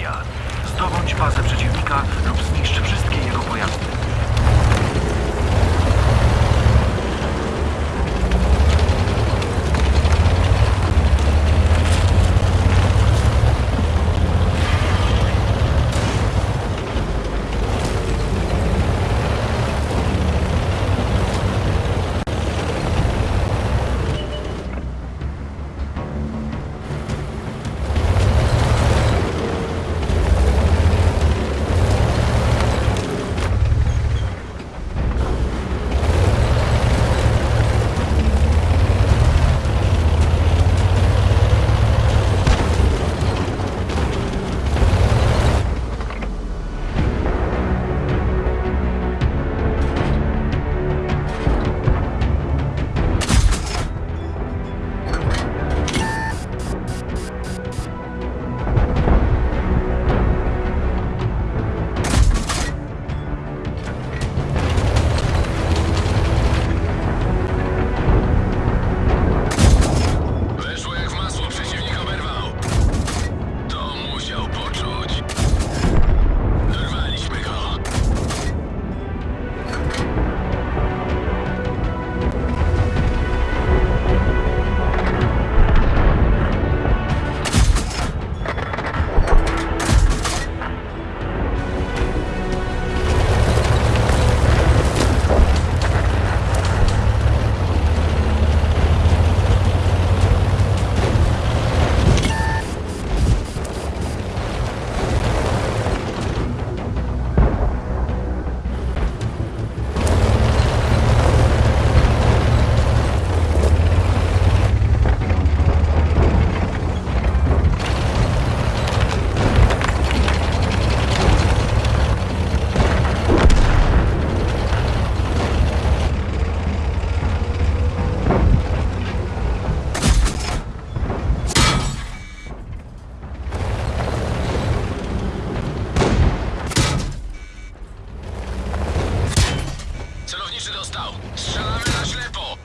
Misja. Zdobądź bazę przeciwnika lub zniszcz wszystkie jego pojazdy. Strzałamy na ślepo!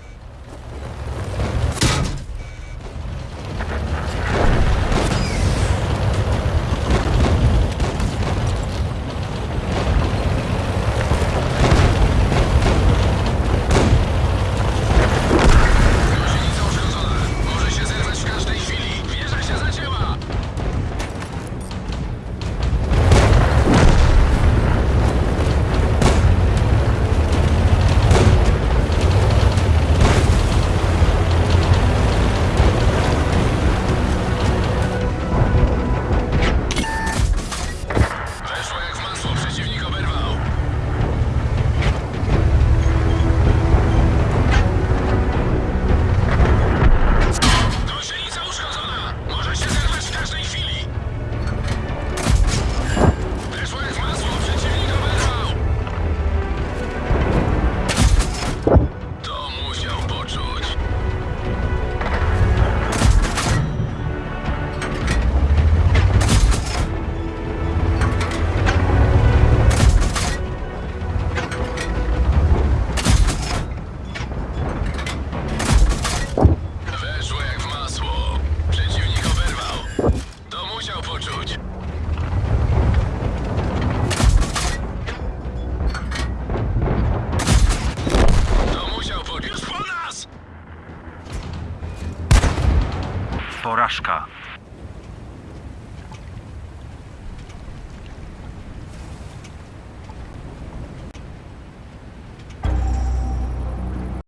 Procházka.